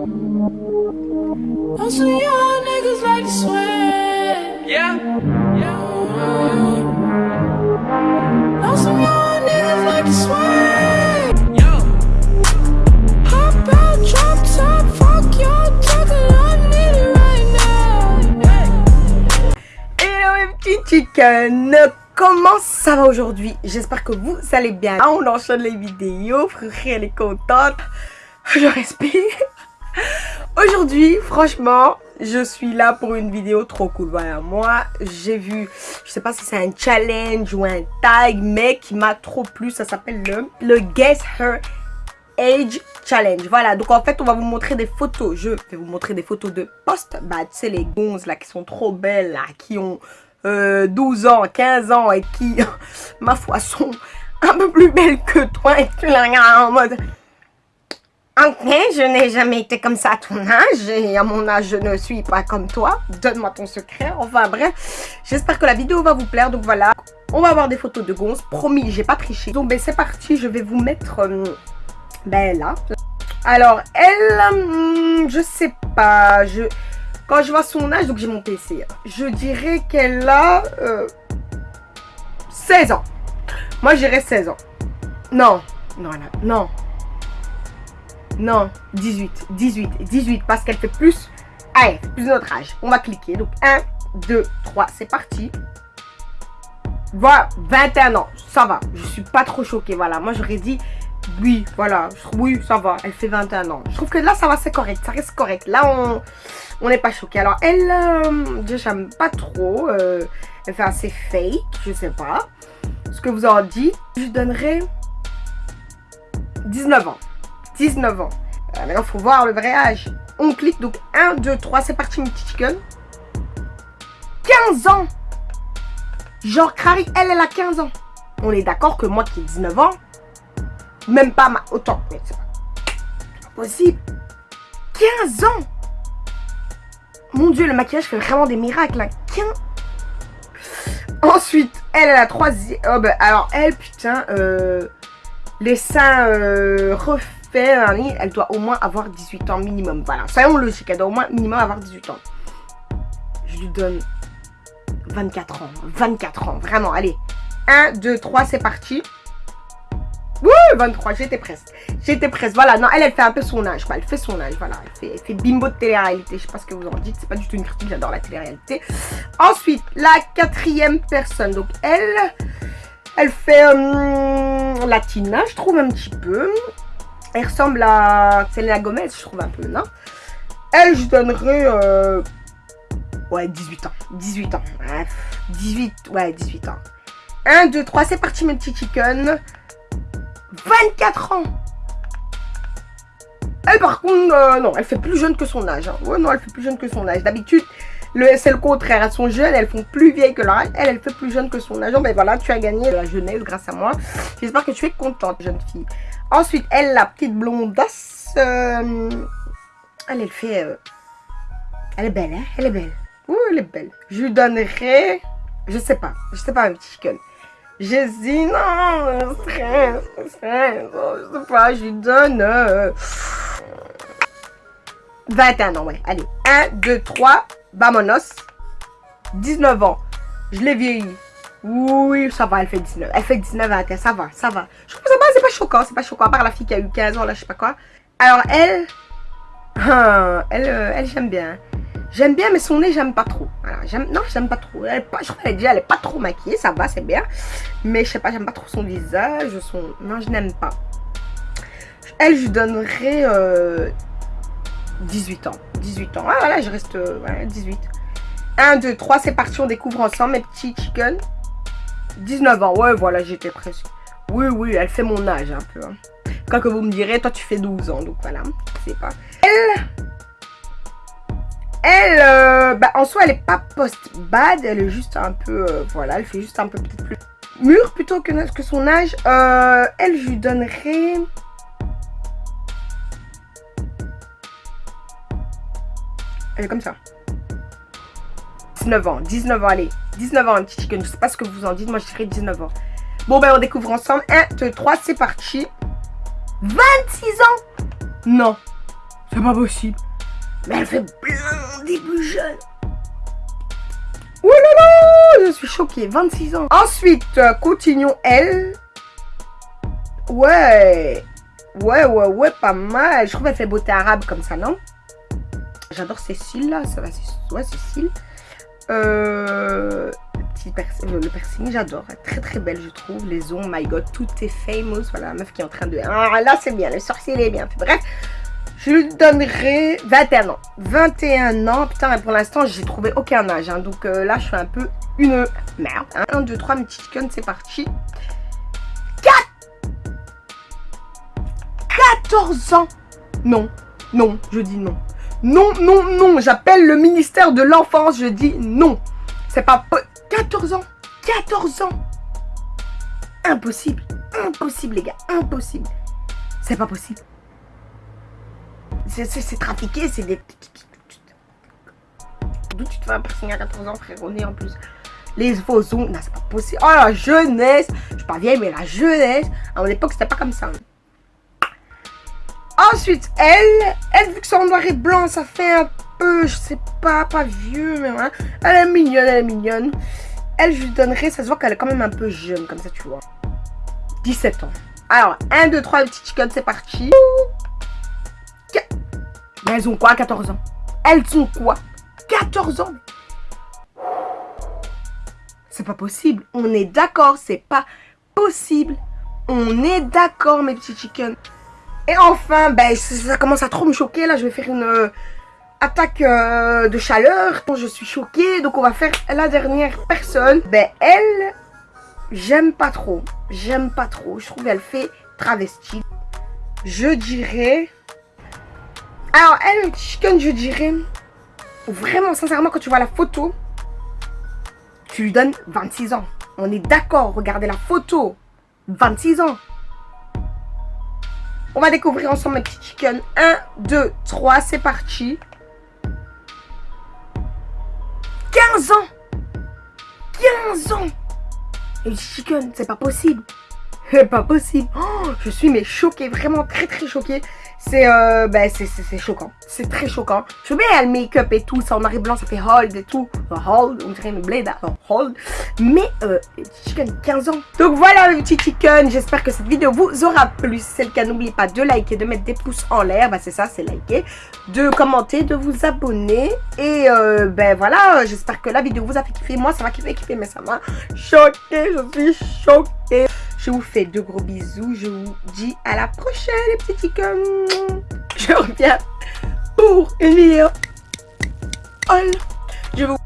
some young niggas like to swear. Yeah, yeah. Know some young niggas like to swear. Yo, Hop out, drop top, fuck y'all talking, I need it right now. Hello mes petits chickens Comment ça va aujourd'hui? J'espère que vous allez bien. Ah, on enchaîne les vidéos, frère, elle est contente. Je respire. Aujourd'hui, franchement, je suis là pour une vidéo trop cool. Voilà, moi, j'ai vu, je sais pas si c'est un challenge ou un tag, mais qui m'a trop plu. Ça s'appelle le, le Guess Her Age Challenge. Voilà, donc en fait, on va vous montrer des photos. Je vais vous montrer des photos de post. Bah, tu sais, les gonzes là qui sont trop belles, là, qui ont euh, 12 ans, 15 ans et qui, ma foi, sont un peu plus belles que toi et tu la regardes en mode... Je n'ai jamais été comme ça à ton âge et à mon âge, je ne suis pas comme toi. Donne-moi ton secret. Enfin bref, j'espère que la vidéo va vous plaire. Donc voilà, on va avoir des photos de gonzes. Promis, j'ai pas triché. Donc ben, c'est parti, je vais vous mettre... euh, ben là. Alors, elle, hum, je sais pas, je... Quand je vois son âge, donc j'ai mon PC, je dirais qu'elle a euh, 16 ans. Moi, je dirais 16 ans. Non, non, non, non. Non, 18, 18, 18, parce qu'elle fait plus... Allez, plus notre âge. On va cliquer. Donc, 1, 2, 3, c'est parti. Voilà, 21 ans, ça va. Je suis pas trop choquée, voilà. Moi, j'aurais dit, oui, voilà. Oui, ça va, elle fait 21 ans. Je trouve que là, ça va, c'est correct, ça reste correct. Là, on n'est pas choqué. Alors, elle, euh, j'aime pas trop. euh, elle fait assez fake, je sais pas. Ce que vous en dites, je lui donnerai 19 ans. 19 ans. Euh, maintenant, il faut voir le vrai âge. On clique, donc 1, 2, 3, c'est parti, petit chicken. 15 ans Genre, Crary, elle, elle a 15 ans. On est d'accord que moi qui ai 19 ans, même pas ma... Autant, mais c'est pas possible. 15 ans Mon Dieu, le maquillage fait vraiment des miracles. Hein. 15... Ensuite, elle, elle a 3... Oh, bah, alors, elle, putain, euh, les seins euh, elle doit au moins avoir 18 ans minimum. Voilà, soyons logiques, elle doit au moins minimum avoir 18 ans. Je lui donne 24 ans. 24 ans, vraiment, allez. 1, 2, 3, c'est parti. Wouh, 23, j'étais presque. J'étais presque. Voilà, non, elle, elle fait un peu son âge. Elle fait son âge, voilà. Elle fait, elle fait bimbo de télé-réalité. Je sais pas ce que vous en dites. C'est pas du tout une critique, j'adore la télé-réalité. Ensuite, la quatrième personne. Donc, elle, elle fait euh, Latina, je trouve un petit peu. Elle ressemble à Selena Gomez, je trouve un peu, non? Elle, je donnerais... euh, Ouais, 18 ans. 18 ans. Ouais, 18, ouais, 18 ans. 1, 2, 3, c'est parti mes petits chickens. 24 ans. Elle par contre, euh, non, elle fait plus jeune que son âge. hein. Ouais, non, elle fait plus jeune que son âge. D'habitude, c'est le contraire. Elles sont jeunes, elles font plus vieilles que leur âge. Elle, elle fait plus jeune que son âge. Ben voilà, tu as gagné la jeunesse grâce à moi. J'espère que tu es contente, jeune fille. Ensuite, elle, la petite blondasse. euh, elle, fait... euh, Elle est belle, hein Elle est belle. Oui, elle est belle. Je lui donnerai... Je sais pas. Je sais pas, un petit chicken. J'hésite. Non, le stress. stress. oh, je sais pas. Je lui donne... euh, 21 ans, ouais. Allez. 1, 2, 3. Vamonos. 19 ans. Je l'ai vieilli. Oui, ça va, elle fait 19. Elle fait 19 21, ça va, ça va. Je trouve que ça va, c'est pas choquant, c'est pas choquant. À part la fille qui a eu 15 ans, là, je sais pas quoi. Alors, elle... ah, Elle, euh, elle j'aime bien. J'aime bien, mais son nez, j'aime pas trop. Non, j'aime pas trop. Elle pas, je crois qu'elle déjà, elle est pas trop maquillée, ça va, c'est bien. Mais je sais pas, j'aime pas trop son visage, son... Non, je n'aime pas. Elle, je lui donnerais euh, 18 ans. 18 ans. Ah, voilà, je reste, euh, ouais, 18. 1, 2, 3, c'est parti, on découvre ensemble, mes petits chickens. 19 ans, ouais, voilà, j'étais presque. Oui, oui, elle fait mon âge un peu. Hein. Quand que vous me direz, toi tu fais 12 ans, donc voilà, je sais pas. Elle, elle, euh, bah, en soi, elle est pas post-bad, elle est juste un peu, euh, voilà, elle fait juste un peu plus mûre plutôt que, que son âge. Euh, elle, je lui donnerais... Elle est comme ça. 19 ans, 19 ans, allez. 19 ans, un petit chicken. Je sais pas ce que vous en dites. Moi, je dirais 19 ans. Bon, ben, on découvre ensemble. 1, 2, 3, c'est parti. 26 ans Non. C'est pas possible. Mais elle fait blindée plus jeune. Oh là là, je suis choquée. 26 ans. Ensuite, euh, continuons elle. Ouais. Ouais, ouais, ouais, pas mal. Je trouve qu'elle fait beauté arabe comme ça, non? J'adore Cécile, là. Ça va, ouais, Cécile. Euh, pers- le, piercing, j'adore. Très, très belle, je trouve. Les ongles, my god, tout est famous. Voilà, la meuf qui est en train de... Ah, là, c'est bien. Le sorcier, il est bien. Bref, je lui donnerai 21 ans. 21 ans. Putain, mais pour l'instant, j'ai trouvé aucun âge. hein. Donc euh, là, je suis un peu une merde. 1, 2, 3, mes petits chickens, c'est parti. 14 ans Non, non, je dis non. Non, non, non, j'appelle le ministère de l'enfance, je dis non. C'est pas... po- 14 ans 14 ans Impossible, impossible les gars, impossible. C'est pas possible. C'est- trafiqué, c'est des... D'où tu te fais piercing à 14 ans, frère On en plus? Les faux ongles, non, c'est pas possible. Oh, la jeunesse Je suis pas vieille, mais la jeunesse, à mon époque, c'était pas comme ça. Ensuite, elle, elle, vu que c'est en noir et blanc, ça fait un peu, je sais pas, pas vieux, mais voilà. Elle est mignonne, elle est mignonne. Elle, je lui donnerai, ça se voit qu'elle est quand même un peu jeune, comme ça, tu vois. 17 ans. Alors, 1, 2, 3, petit chicken, c'est parti. Mais elles ont quoi, 14 ans? Elles ont quoi? 14 ans C'est pas possible. On est d'accord, c'est pas possible. On est d'accord, mes petits chickens. Et enfin, ben, ça, commence à trop me choquer. Là, je vais faire une euh, attaque euh, de chaleur. Je suis choquée. Donc, on va faire la dernière personne. Ben, elle, j'aime pas trop. J'aime pas trop. Je trouve qu'elle fait travesti. Je dirais... Alors, elle, le chicken, je dirais... Vraiment, sincèrement, quand tu vois la photo, tu lui donnes 26 ans. On est d'accord, regardez la photo. 26 ans. On va découvrir ensemble mes petits chickens. 1, 2, 3, c'est parti. 15 ans 15 ans Et chicken, c'est pas possible. C'est pas possible. Oh, je suis mais choquée, vraiment très très choquée. C'est euh, ben c'est- choquant. C'est très choquant. Je veux bien le make-up et tout, ça en noir et blanc, ça fait hold et tout. Hold, on dirait une blade, hein, hold. Mais euh, chickens, 15 ans. Donc voilà les petits chickens, j'espère que cette vidéo vous aura plu. Si c'est le cas, n'oubliez pas de liker, de mettre des pouces en l'air. Bah c'est ça, c'est liker. De commenter, de vous abonner. Et euh, ben voilà, j'espère que la vidéo vous a fait kiffer. Moi, ça m'a kiffé, kiffer, mais ça m'a choqué. Je suis choquée. Je vous fais de gros bisous. Je vous dis à la prochaine, les petits chickens. Je reviens pour une vidéo. Je vous